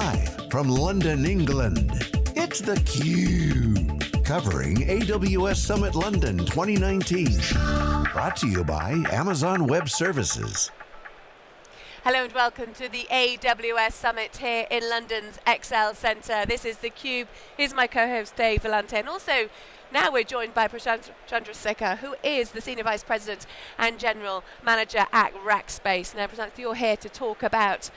Live from London, England, it's theCUBE. Covering AWS Summit London 2019. Brought to you by Amazon Web Services. Hello and welcome to the AWS Summit here in London's ExCeL Centre. This is theCUBE. Here's my co-host Dave Vellante and also now we're joined by Prashant Chandrasekhar, who is the Senior Vice President and General Manager at Rackspace. Now, Prashant, you're here to talk about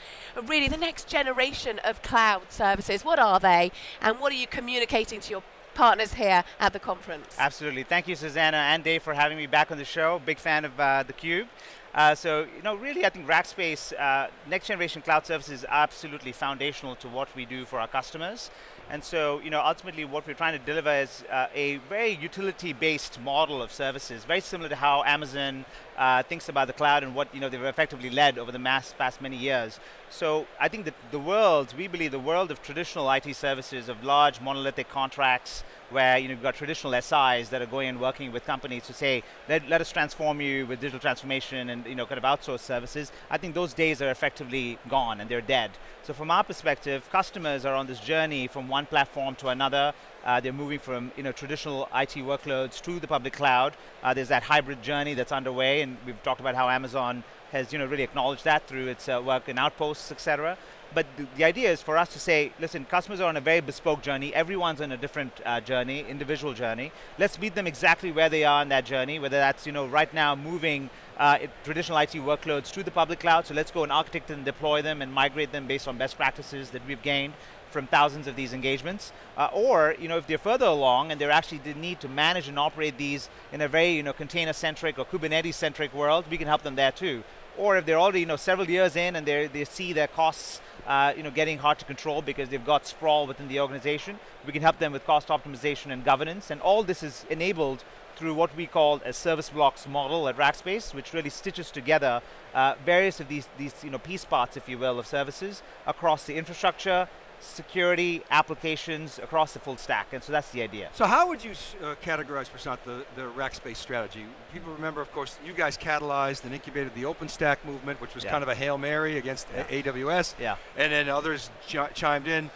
really the next generation of cloud services. What are they, and what are you communicating to your partners here at the conference. Absolutely. Thank you, Susannah and Dave, for having me back on the show. Big fan of uh, theCUBE. Uh, so, you know, really I think Rackspace, uh, next generation cloud services is absolutely foundational to what we do for our customers. And so, you know, ultimately what we're trying to deliver is uh, a very utility-based model of services, very similar to how Amazon uh, thinks about the cloud and what, you know, they've effectively led over the mass, past many years. So I think that the world, we believe the world of traditional IT services, of large monolithic contracts, where you know, you've got traditional SIs that are going and working with companies to say, let, let us transform you with digital transformation and you know, kind of outsource services. I think those days are effectively gone and they're dead. So from our perspective, customers are on this journey from one platform to another. Uh, they're moving from you know, traditional IT workloads to the public cloud. Uh, there's that hybrid journey that's underway and we've talked about how Amazon has you know, really acknowledged that through its uh, work in Outposts, et cetera. But the, idea is for us to say, listen, customers are on a very bespoke journey. Everyone's on a different uh, journey, individual journey. Let's meet them exactly where they are in that journey, whether that's you know right now moving uh, traditional IT workloads to the public cloud. So let's go and architect and deploy them and migrate them based on best practices that we've gained from thousands of these engagements. Uh, or, you know, if they're further along and they're actually the need to manage and operate these in a very, you know, container-centric or Kubernetes-centric world, we can help them there too. Or if they're already, you know, several years in and they see their costs uh, you know, getting hard to control because they've got sprawl within the organization. We can help them with cost optimization and governance, and all this is enabled through what we call a service blocks model at Rackspace, which really stitches together uh, various of these, these you know, piece parts, if you will, of services across the infrastructure, security, applications across the full stack, and so that's the idea. So how would you uh, categorize, Prashant, the, the Rackspace strategy? People remember, of course, you guys catalyzed and incubated the OpenStack movement, which was yeah. kind of a Hail Mary against yeah. AWS, yeah. and then others ch chimed in,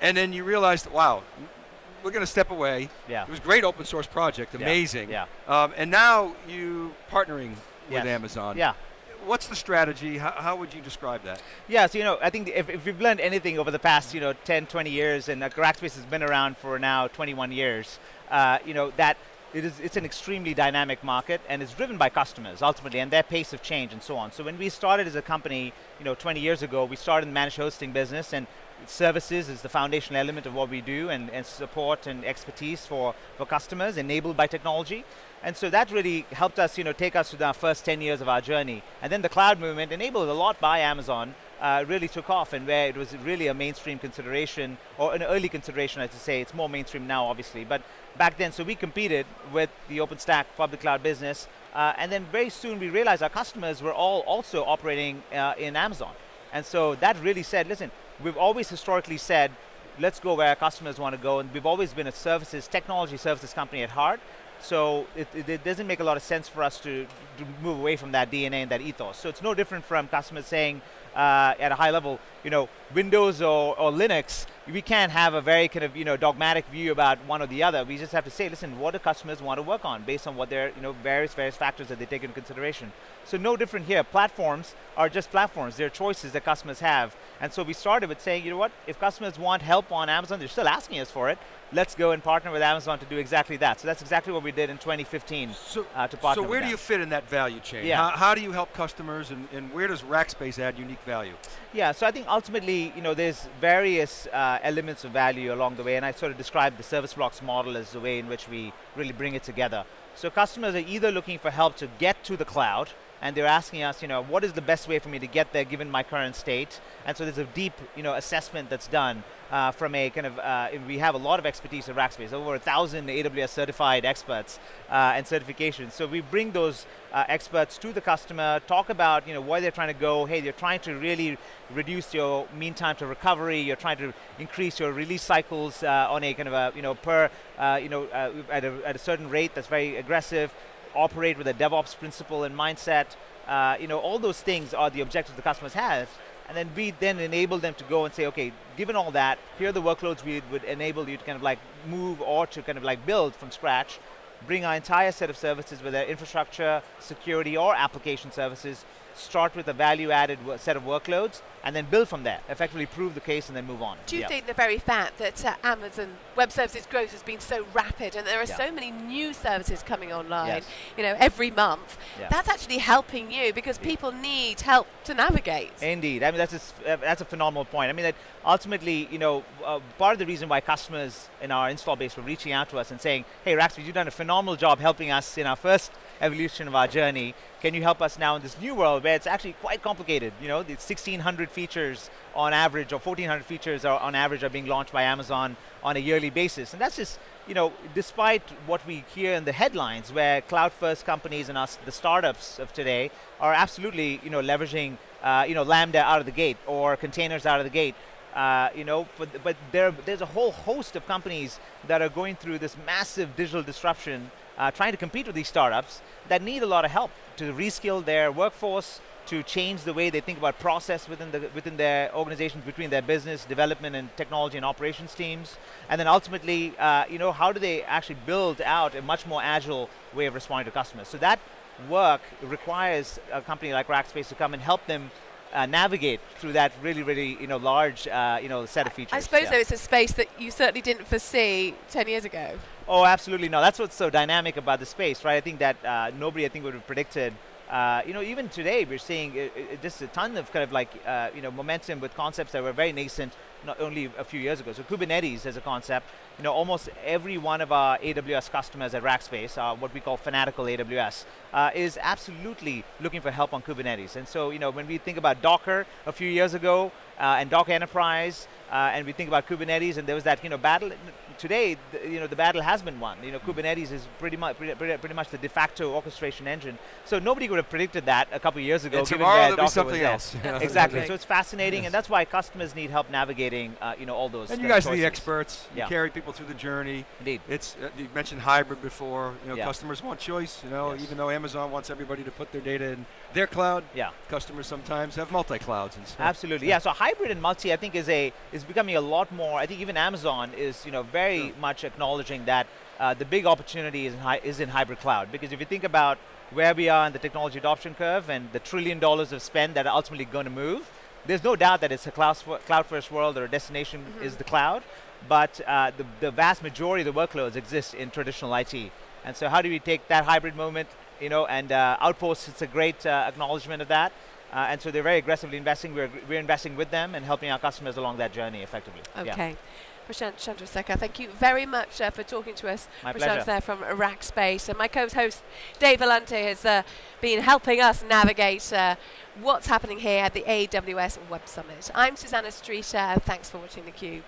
and then you realized, wow, we're going to step away. Yeah. It was a great open source project, amazing. Yeah. yeah. Um, and now you partnering with yes. Amazon. Yeah what's the strategy? How, how, would you describe that? Yeah, so you know, I think if, if we've learned anything over the past, you know, 10, 20 years, and uh, Rackspace has been around for now 21 years, uh, you know, that it is, it's an extremely dynamic market and it's driven by customers ultimately and their pace of change and so on. So when we started as a company, you know, 20 years ago, we started the managed hosting business and services is the foundational element of what we do and, and support and expertise for, for customers enabled by technology. And so that really helped us you know, take us to our first 10 years of our journey. And then the cloud movement, enabled a lot by Amazon, uh, really took off and where it was really a mainstream consideration, or an early consideration I should say, it's more mainstream now obviously, but back then, so we competed with the OpenStack public cloud business, uh, and then very soon we realized our customers were all also operating uh, in Amazon. And so that really said, listen, we've always historically said, let's go where our customers want to go, and we've always been a services, technology services company at heart, so it, it, it, doesn't make a lot of sense for us to, to, move away from that DNA and that ethos. So it's no different from customers saying uh, at a high level, you know, Windows or, or, Linux, we can't have a very kind of you know dogmatic view about one or the other. We just have to say, listen, what do customers want to work on based on what their you know various various factors that they take into consideration. So no different here. Platforms are just platforms. They're choices that customers have. And so we started with saying, you know what, if customers want help on Amazon, they're still asking us for it. Let's go and partner with Amazon to do exactly that. So that's exactly what we did in 2015 so, uh, to partner So where do you fit in that value chain? Yeah. How, how do you help customers and, and, where does Rackspace add unique value? Yeah, so I think ultimately, you know, there's various uh, Uh, elements of value along the way and I sort of described the service blocks model as the way in which we really bring it together. So customers are either looking for help to get to the cloud, and they're asking us, you know, what is the best way for me to get there given my current state? And so there's a deep, you know, assessment that's done uh, from a kind of, uh, we have a lot of expertise at Rackspace, over a thousand AWS certified experts uh, and certifications. So we bring those uh, experts to the customer, talk about, you know, where they're trying to go. Hey, you're trying to really reduce your mean time to recovery. You're trying to increase your release cycles uh, on a kind of a, you know, per, uh, you know, at a, at a certain rate that's very aggressive operate with a DevOps principle and mindset. Uh, you know, all those things are the objectives the customers have. and then we then enable them to go and say, okay, given all that, here are the workloads we would enable you to kind of like move or to kind of like build from scratch, bring our entire set of services, whether infrastructure, security, or application services, start with a value-added set of workloads, and then build from there. Effectively prove the case and then move on. Do you yeah. think the very fact that uh, Amazon Web Services growth has been so rapid and there are yeah. so many new services coming online, yes. you know, every month, yeah. that's actually helping you because people need help to navigate. Indeed. I mean, that's a, uh, that's a phenomenal point. I mean, that ultimately, you know, uh, part of the reason why customers in our install base were reaching out to us and saying, hey, Rackspace, you've done a phenomenal job helping us in our first evolution of our journey. Can you help us now in this new world where it's actually quite complicated? You know, the 1,600 features on average, or 1,400 features are on average are being launched by Amazon on a yearly basis. And that's just, you know, despite what we hear in the headlines where cloud-first companies and us, the startups of today, are absolutely, you know, leveraging, uh, you know, Lambda out of the gate or containers out of the gate. Uh, you know, but there, there's a whole host of companies that are going through this massive digital disruption uh, trying to compete with these startups that need a lot of help to reskill their workforce, to change the way they think about process within the within their organizations, between their business development and technology and operations teams, and then ultimately, uh, you know, how do they actually build out a much more agile way of responding to customers? So that work requires a company like Rackspace to come and help them uh, navigate through that really, really, you know, large, uh, you know, set of features. I suppose yeah. though it's a space that you certainly didn't foresee 10 years ago. Oh, absolutely no. That's what's so dynamic about the space, right? I think that uh, nobody, I think, would have predicted. Uh, you know, even today we're seeing uh, uh, just a ton of kind of like uh, you know momentum with concepts that were very nascent not only a few years ago. So Kubernetes as a concept, you know, almost every one of our AWS customers at Rackspace, uh, what we call fanatical AWS, uh, is absolutely looking for help on Kubernetes. And so, you know, when we think about Docker a few years ago uh, and Docker Enterprise, uh, and we think about Kubernetes, and there was that, you know, battle. Today, the, you know, the battle has been won. You know, Kubernetes is pretty much pretty, pretty, much the de facto orchestration engine. So nobody would have predicted that a couple years ago. And tomorrow there'll be something else. exactly. So it's fascinating, yes. and that's why customers need help navigating, uh, you know, all those. And you guys choices. are the experts. You yeah. carry people through the journey. Indeed. It's uh, you mentioned hybrid before. You know, yeah. customers want choice. You know, yes. even though Amazon wants everybody to put their data in their cloud, yeah. customers sometimes have multi clouds and stuff. Absolutely. Yeah. So hybrid and multi, I think, is a is becoming a lot more. I think even Amazon is, you know, very sure. much acknowledging that uh, the big opportunity is in, hi- is in hybrid cloud. Because if you think about where we are in the technology adoption curve and the trillion dollars of spend that are ultimately going to move, there's no doubt that it's a cloud, cloud first world or a destination mm -hmm. is the cloud, but uh, the, the vast majority of the workloads exist in traditional IT. And so how do we take that hybrid moment, you know, and uh, Outposts, it's a great uh, acknowledgement of that. Uh, and so they're very aggressively investing. We're, we're investing with them and helping our customers along that journey effectively. Okay. Yeah. Prashant Chandrasekhar. Thank you very much uh, for talking to us. My Prashant pleasure. there from RackSpace, And my co-host Dave Vellante has uh, been helping us navigate uh, what's happening here at the AWS Web Summit. I'm Susannah Streeter thanks for watching theCUBE.